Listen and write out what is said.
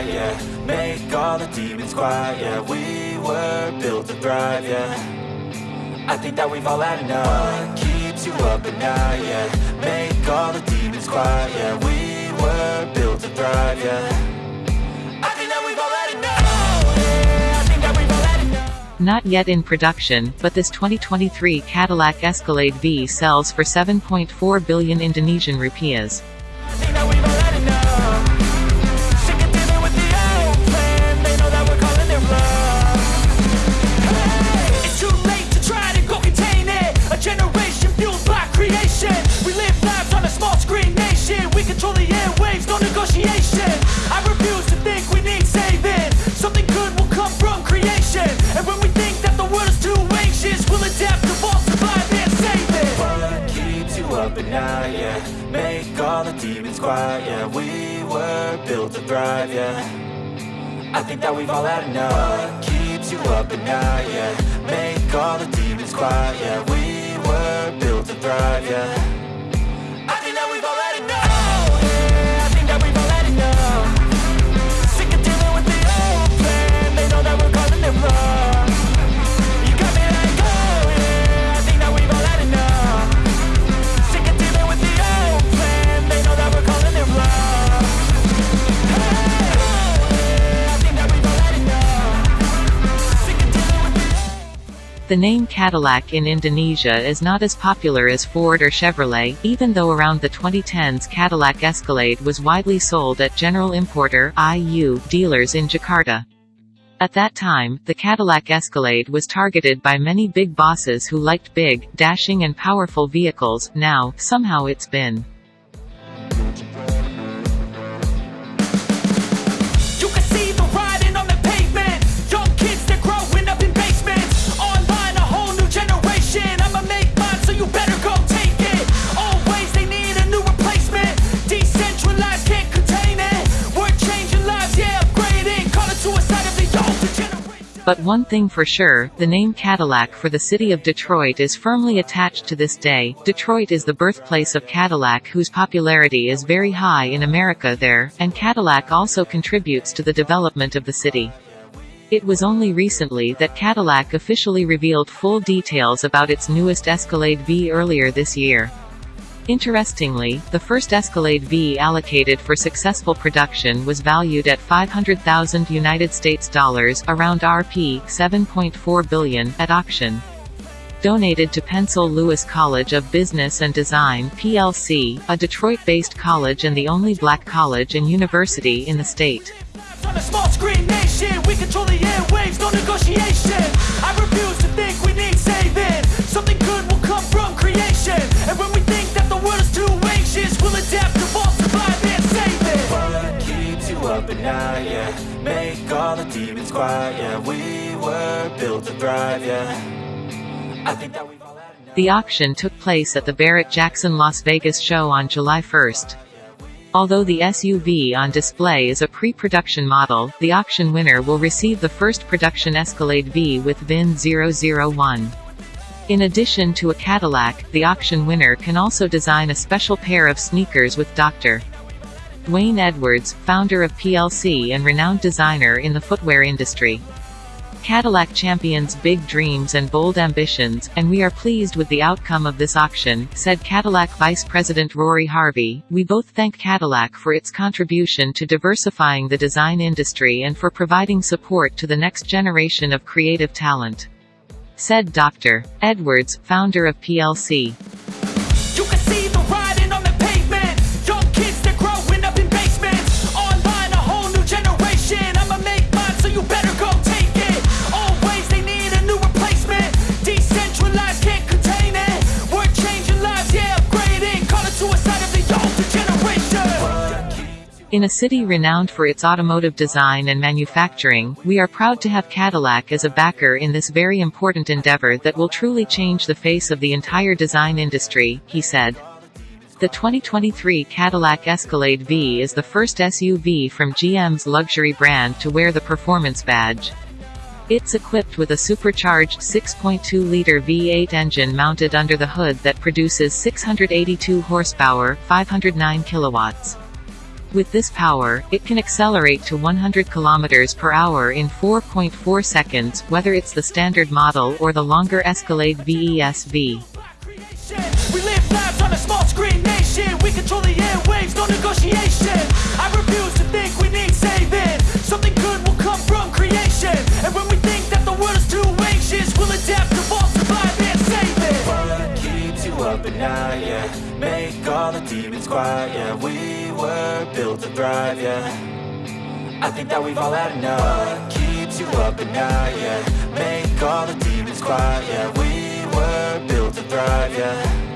up yeah. Make all the demons quiet, yeah. We were built to thrive, yeah. I think that we've all had enough. What keeps you up at night, yeah? Make all the demons quiet, yeah. We were built to thrive, yeah. Not yet in production, but this 2023 Cadillac Escalade V sells for 7.4 billion Indonesian rupiahs. Quiet, yeah. We were built to thrive, yeah. I think that we've all had enough. What keeps you up at night, yeah. Make all the demons quiet, yeah. We were built to thrive, yeah the name Cadillac in Indonesia is not as popular as Ford or Chevrolet, even though around the 2010s Cadillac Escalade was widely sold at General Importer IU dealers in Jakarta. At that time, the Cadillac Escalade was targeted by many big bosses who liked big, dashing and powerful vehicles, now, somehow it's been. But one thing for sure, the name Cadillac for the city of Detroit is firmly attached to this day. Detroit is the birthplace of Cadillac whose popularity is very high in America there, and Cadillac also contributes to the development of the city. It was only recently that Cadillac officially revealed full details about its newest Escalade V earlier this year. Interestingly, the first Escalade V allocated for successful production was valued at 500,000 United States dollars, around Rp. 7.4 billion, at auction. Donated to Pensole Lewis College of Business and Design PLC, a Detroit-based college and the only black college and university in the state. Yeah. We were built to thrive, yeah. I think that we've all had. The auction took place at the Barrett-Jackson Las Vegas show on July 1st. Although the SUV on display is a pre-production model, the auction winner will receive the first production Escalade V with VIN 001. In addition to a Cadillac, the auction winner can also design a special pair of sneakers with Dr. D'Wayne Edwards, founder of PLC and renowned designer in the footwear industry. Cadillac champions big dreams and bold ambitions, and we are pleased with the outcome of this auction, said Cadillac Vice President Rory Harvey. We both thank Cadillac for its contribution to diversifying the design industry and for providing support to the next generation of creative talent. Said Dr. Edwards, founder of PLC. In a city renowned for its automotive design and manufacturing, we are proud to have Cadillac as a backer in this very important endeavor that will truly change the face of the entire design industry, he said. The 2023 Cadillac Escalade V is the first SUV from GM's luxury brand to wear the performance badge. It's equipped with a supercharged 6.2-liter V8 engine mounted under the hood that produces 682 horsepower, 509 kilowatts. With this power, it can accelerate to 100 km per hour in 4.4 seconds, whether it's the standard model or the longer Escalade V ESV. creation. We live lives on a small screen nation. We control the airwaves, no negotiation. I refuse to think we need saving. Something good will come from creation. And when we think that the world is too anxious, we'll adapt, evolve, survive, and save it. What keeps you up at night, yeah Make all the demons quiet, yeah. We were built to thrive, yeah. I think that we've all had enough. Keeps you up at night, yeah. Make all the demons quiet, yeah. We were built to thrive, yeah